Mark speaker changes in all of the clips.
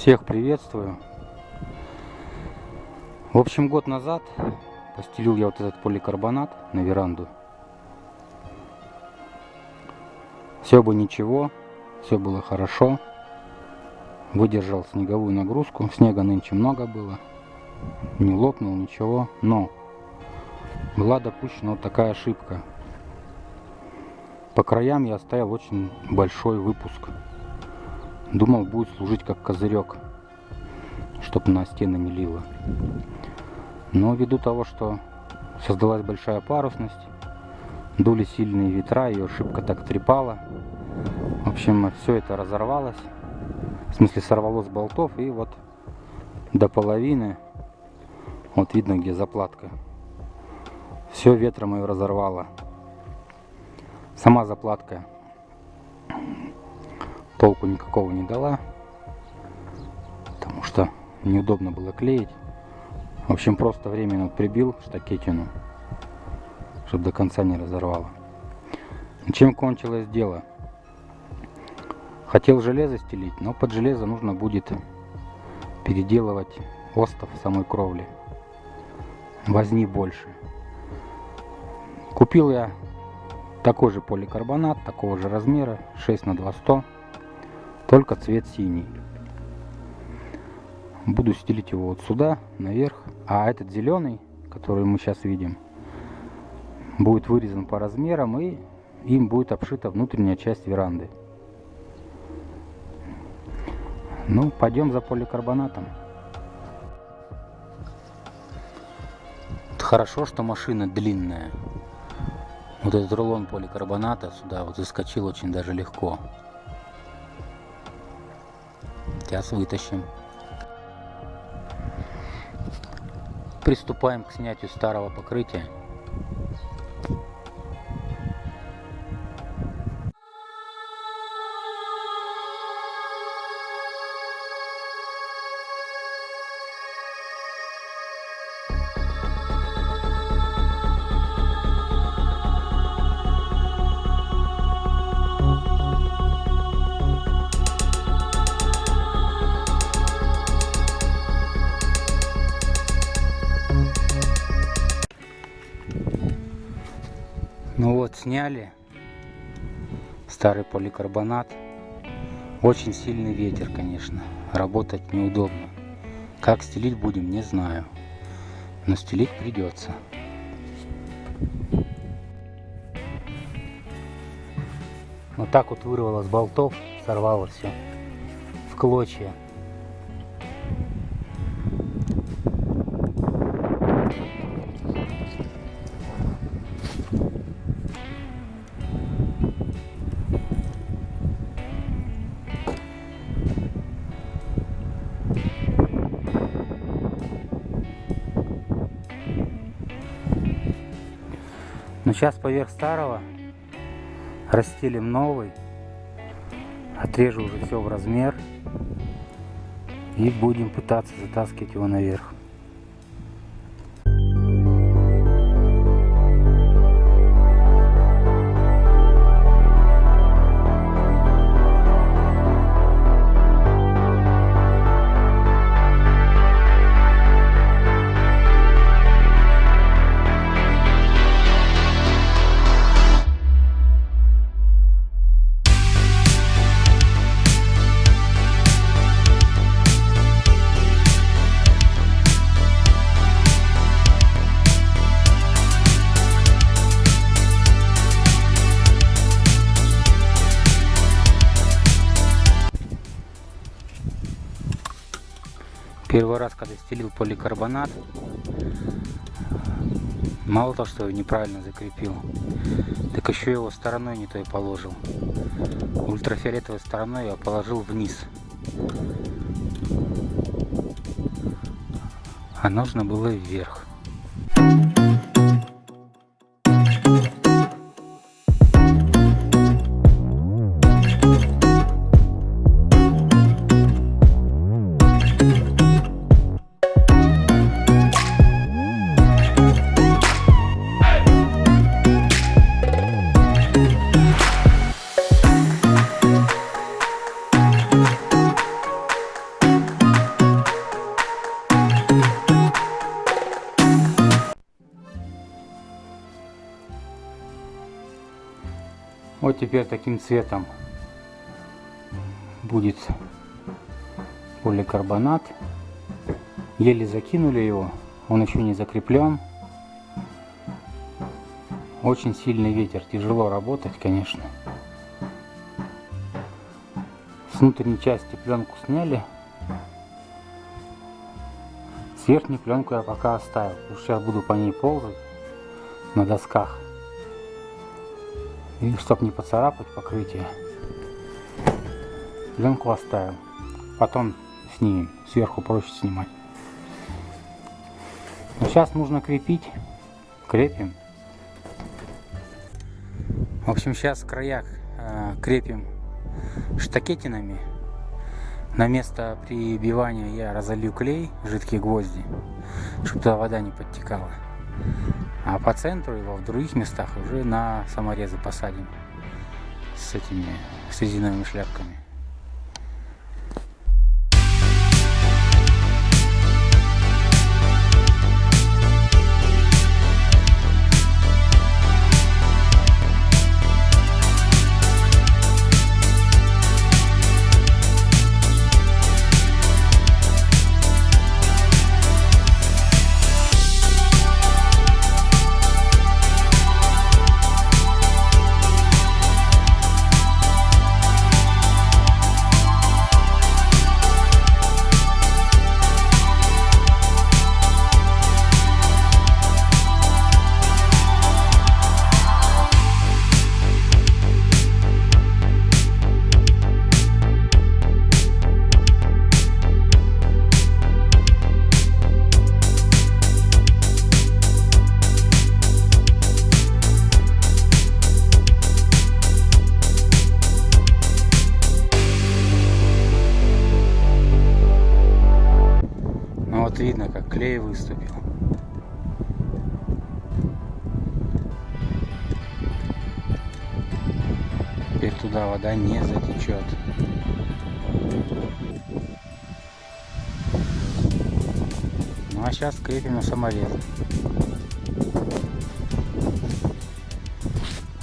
Speaker 1: Всех приветствую. В общем, год назад постелил я вот этот поликарбонат на веранду. Все бы ничего, все было хорошо. Выдержал снеговую нагрузку. Снега нынче много было. Не лопнул ничего. Но была допущена вот такая ошибка. По краям я оставил очень большой выпуск. Думал, будет служить как козырек, чтобы на стены не лило. Но ввиду того, что создалась большая парусность, дули сильные ветра, ее шибко так трепала. В общем, все это разорвалось. В смысле, сорвалось с болтов и вот до половины, вот видно, где заплатка. Все ветром ее разорвало. Сама заплатка толку никакого не дала, потому что неудобно было клеить. В общем, просто временно прибил штакетину, чтобы до конца не разорвало. Чем кончилось дело? Хотел железо стелить, но под железо нужно будет переделывать остов самой кровли. Возни больше. Купил я такой же поликарбонат, такого же размера, 6 на 200 только цвет синий. Буду стелить его вот сюда, наверх. А этот зеленый, который мы сейчас видим, будет вырезан по размерам и им будет обшита внутренняя часть веранды. Ну, пойдем за поликарбонатом. Хорошо, что машина длинная. Вот этот рулон поликарбоната сюда вот заскочил очень даже легко. Сейчас вытащим. Приступаем к снятию старого покрытия. Ну вот, сняли старый поликарбонат. Очень сильный ветер, конечно. Работать неудобно. Как стелить будем, не знаю. Но стелить придется. Вот так вот вырвало с болтов, сорвало все в клочья. Но сейчас поверх старого расстелим новый. Отрежу уже все в размер. И будем пытаться затаскивать его наверх. Первый раз, когда стелил поликарбонат, мало того, что его неправильно закрепил, так еще его стороной не той положил. Ультрафиолетовой стороной я положил вниз. А нужно было вверх. Теперь таким цветом будет поликарбонат. Еле закинули его, он еще не закреплен. Очень сильный ветер, тяжело работать, конечно. С внутренней части пленку сняли. С верхней пленку я пока оставил, потому что сейчас буду по ней ползать на досках. И чтобы не поцарапать покрытие, пленку оставил. Потом снимем, сверху проще снимать. Но сейчас нужно крепить, крепим. В общем, сейчас в краях э, крепим штакетинами. На место прибивания я разолью клей, жидкие гвозди, чтобы туда вода не подтекала. А по центру его в других местах уже на саморезы посадим с этими с резиновыми шляпками. Клей выступил. Теперь туда вода не затечет. Ну а сейчас крепим на саморез.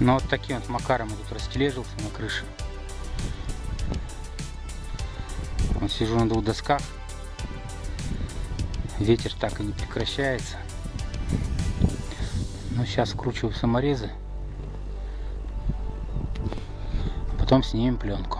Speaker 1: Ну вот таким вот макаром я тут растележился на крыше. Вот сижу на двух досках. Ветер так и не прекращается. Но сейчас вкручиваю саморезы. Потом снимем пленку.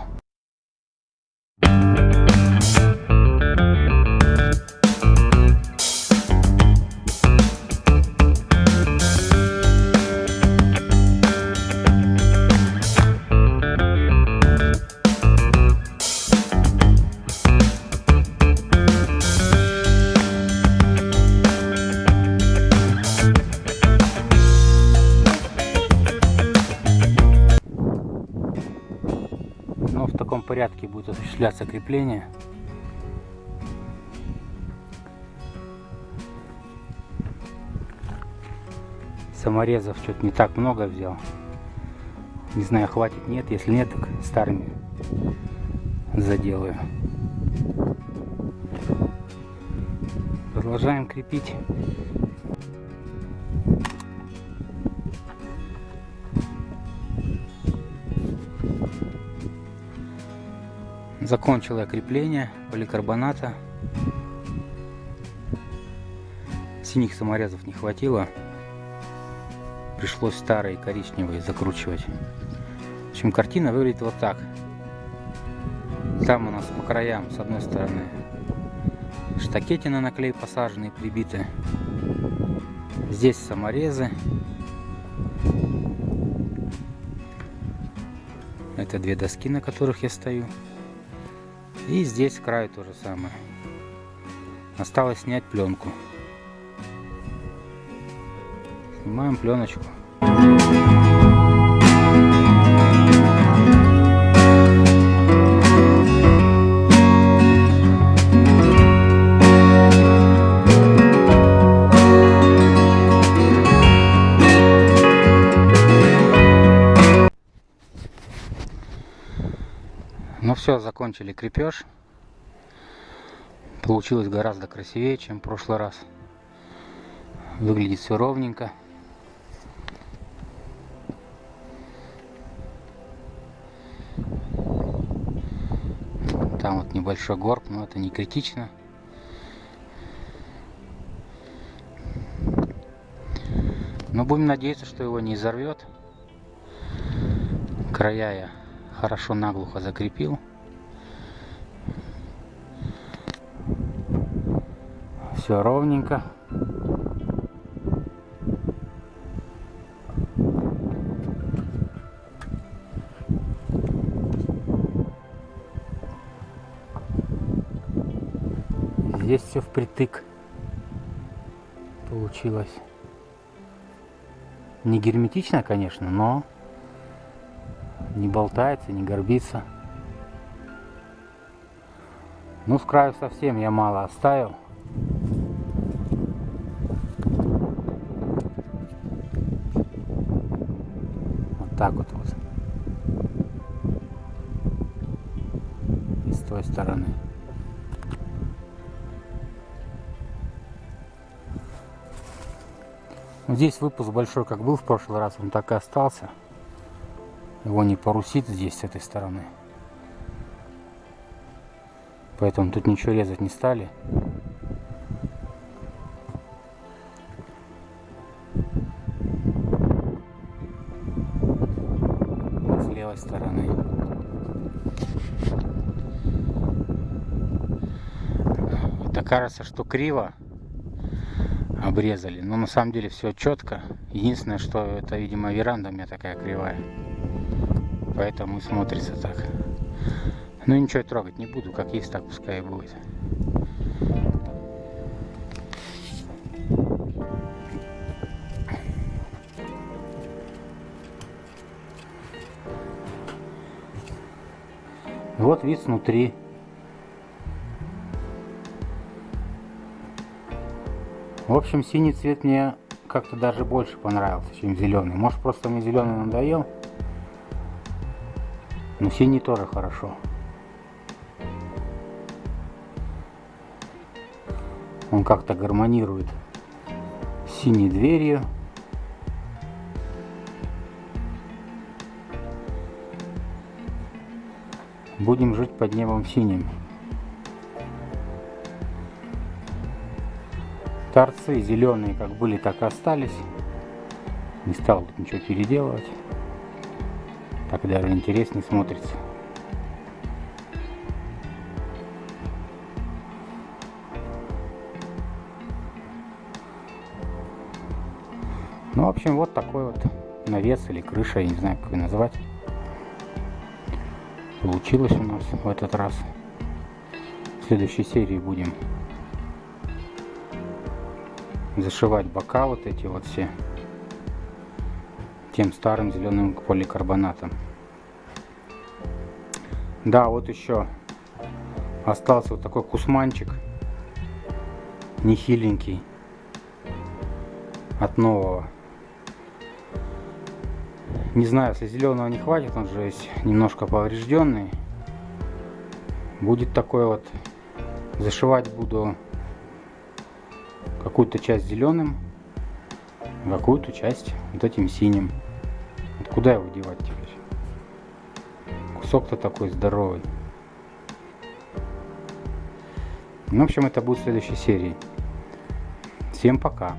Speaker 1: Порядке будет осуществляться крепление. Саморезов что-то не так много взял. Не знаю, хватит, нет. Если нет, так старыми заделаю. Продолжаем крепить. Закончил я крепление поликарбоната. Синих саморезов не хватило. Пришлось старые коричневые закручивать. В общем, картина выглядит вот так. Там у нас по краям, с одной стороны, штакетины на клей посаженные, прибиты. Здесь саморезы. Это две доски, на которых я стою. И здесь с краю то же самое. Осталось снять пленку. Снимаем пленочку. Все, закончили крепеж. Получилось гораздо красивее, чем в прошлый раз. Выглядит все ровненько. Там вот небольшой горб, но это не критично. Но будем надеяться, что его не изорвет. Края я хорошо наглухо закрепил. Все ровненько. Здесь все впритык получилось. Не герметично, конечно, но не болтается, не горбится. Ну, с краю совсем я мало оставил. Так вот вот. И с той стороны. Здесь выпуск большой, как был в прошлый раз, он так и остался. Его не порусит здесь, с этой стороны. Поэтому тут ничего резать не стали. Кажется, что криво обрезали. Но на самом деле все четко. Единственное, что это, видимо, веранда у меня такая кривая. Поэтому и смотрится так. Ну ничего трогать не буду, как есть, так пускай и будет. Вот вид снутри. Общем, синий цвет мне как-то даже больше понравился, чем зеленый. Может, просто мне зеленый надоел. Но синий тоже хорошо. Он как-то гармонирует с синей дверью. Будем жить под небом синим. Торцы зеленые как были, так и остались. Не стал тут ничего переделывать. Так даже интереснее смотрится. Ну, в общем, вот такой вот навес или крыша, я не знаю, как ее назвать. Получилось у нас в этот раз. В следующей серии будем зашивать бока вот эти вот все тем старым зеленым поликарбонатом. Да, вот еще остался вот такой кусманчик нехиленький от нового. Не знаю, если зеленого не хватит, он же есть немножко поврежденный. Будет такой вот. Зашивать буду какую-то часть зеленым, какую-то часть вот этим синим. Вот куда его девать теперь? Кусок-то такой здоровый. Ну, в общем, это будет в следующей серии. Всем пока.